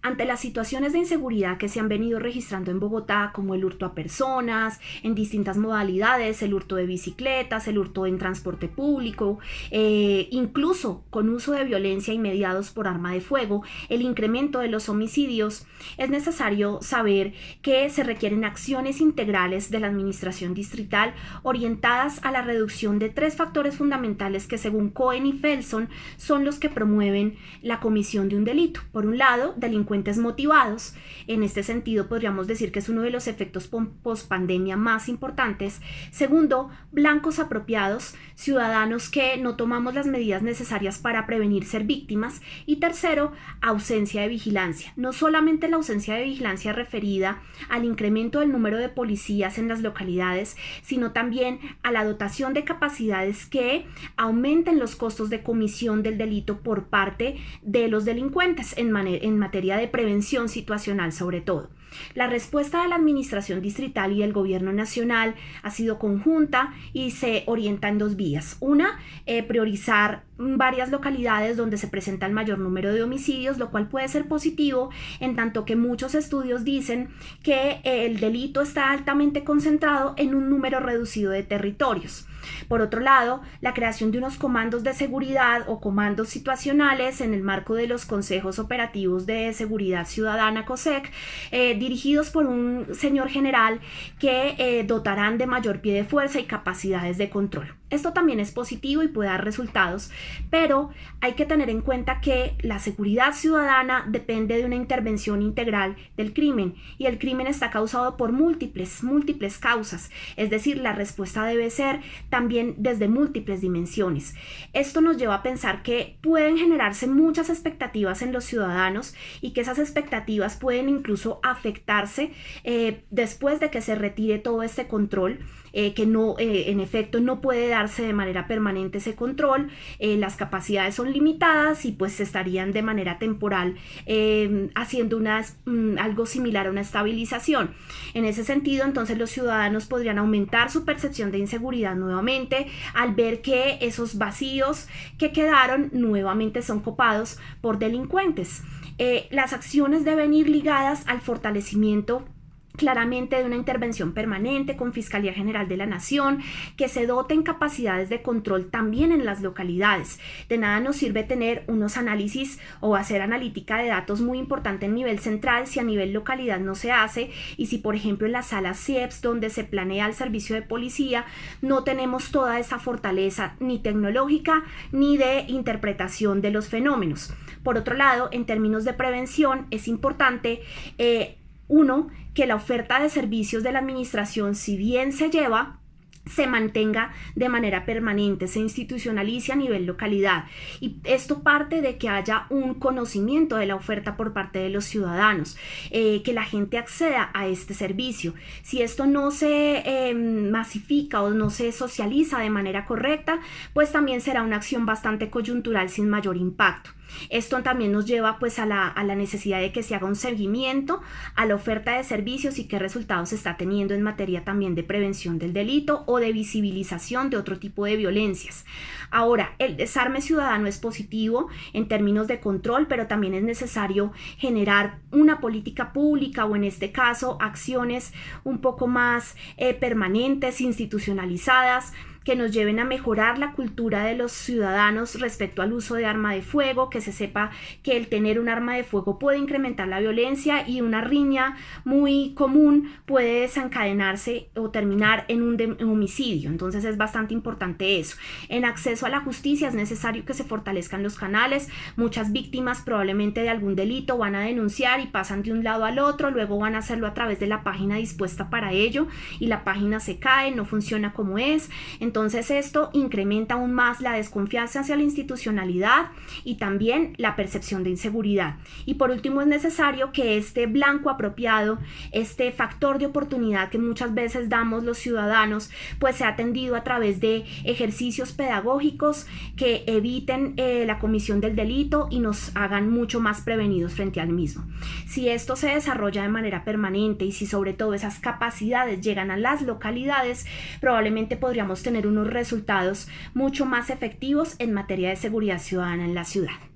Ante las situaciones de inseguridad que se han venido registrando en Bogotá, como el hurto a personas, en distintas modalidades, el hurto de bicicletas, el hurto en transporte público, eh, incluso con uso de violencia y mediados por arma de fuego, el incremento de los homicidios, es necesario saber que se requieren acciones integrales de la Administración Distrital orientadas a la reducción de tres factores fundamentales que según Cohen y Felson son los que promueven la comisión de un delito. Por un lado, delincuencia motivados. En este sentido, podríamos decir que es uno de los efectos post-pandemia más importantes. Segundo, blancos apropiados, ciudadanos que no tomamos las medidas necesarias para prevenir ser víctimas. Y tercero, ausencia de vigilancia. No solamente la ausencia de vigilancia referida al incremento del número de policías en las localidades, sino también a la dotación de capacidades que aumenten los costos de comisión del delito por parte de los delincuentes en, en materia de prevención situacional sobre todo. La respuesta de la Administración Distrital y el Gobierno Nacional ha sido conjunta y se orienta en dos vías. Una, eh, priorizar varias localidades donde se presenta el mayor número de homicidios, lo cual puede ser positivo en tanto que muchos estudios dicen que el delito está altamente concentrado en un número reducido de territorios. Por otro lado, la creación de unos comandos de seguridad o comandos situacionales en el marco de los consejos operativos de seguridad ciudadana COSEC eh, dirigidos por un señor general que eh, dotarán de mayor pie de fuerza y capacidades de control. Esto también es positivo y puede dar resultados, pero hay que tener en cuenta que la seguridad ciudadana depende de una intervención integral del crimen y el crimen está causado por múltiples, múltiples causas, es decir, la respuesta debe ser también desde múltiples dimensiones. Esto nos lleva a pensar que pueden generarse muchas expectativas en los ciudadanos y que esas expectativas pueden incluso afectarse eh, después de que se retire todo este control eh, que no, eh, en efecto, no puede de manera permanente ese control, eh, las capacidades son limitadas y pues estarían de manera temporal em, haciendo mm, algo similar a una estabilización. En ese sentido, entonces los ciudadanos podrían aumentar su percepción de inseguridad nuevamente al ver que esos vacíos que quedaron nuevamente son copados por delincuentes. las acciones deben ir ligadas al fortalecimiento claramente de una intervención permanente con Fiscalía General de la Nación, que se doten capacidades de control también en las localidades. De nada nos sirve tener unos análisis o hacer analítica de datos muy importante en nivel central si a nivel localidad no se hace y si por ejemplo en las salas CIEPS donde se planea el servicio de policía no tenemos toda esa fortaleza ni tecnológica ni de interpretación de los fenómenos. Por otro lado, en términos de prevención es importante eh, uno, que la oferta de servicios de la administración, si bien se lleva, se mantenga de manera permanente, se institucionalice a nivel localidad. Y esto parte de que haya un conocimiento de la oferta por parte de los ciudadanos, eh, que la gente acceda a este servicio. Si esto no se em, masifica o no se socializa de manera correcta, pues también será una acción bastante coyuntural sin mayor impacto. Esto también nos lleva pues a la, necesidad de que se haga un seguimiento a la oferta de servicios y qué resultados se está teniendo en materia también de prevención del delito o de visibilización de otro tipo de violencias. Ahora, el desarme ciudadano es positivo en términos de control, pero también es necesario generar una política pública o en este caso acciones un poco más eh, permanentes, institucionalizadas, que nos lleven a mejorar la cultura de los ciudadanos respecto al uso de arma de fuego, que se sepa que el tener un arma de fuego puede incrementar la violencia y una riña muy común puede desencadenarse o terminar en un, homicidio. Entonces es bastante importante eso. En acceso a la justicia es necesario que se fortalezcan los canales. Muchas víctimas probablemente de algún delito van a denunciar y pasan de un lado al otro, luego van a hacerlo a través de la página dispuesta para ello y la página se cae, no funciona como es. Entonces esto incrementa aún más la desconfianza hacia la institucionalidad y también la percepción de inseguridad. Y por último es necesario que este blanco apropiado, este factor de oportunidad que muchas veces damos los ciudadanos, pues sea atendido a través de ejercicios pedagógicos que eviten eh, la comisión del delito y nos hagan mucho más prevenidos frente al mismo. Si esto se desarrolla de manera permanente y si sobre todo esas capacidades llegan a las localidades, probablemente podríamos unos resultados mucho más efectivos en materia de seguridad ciudadana en la ciudad.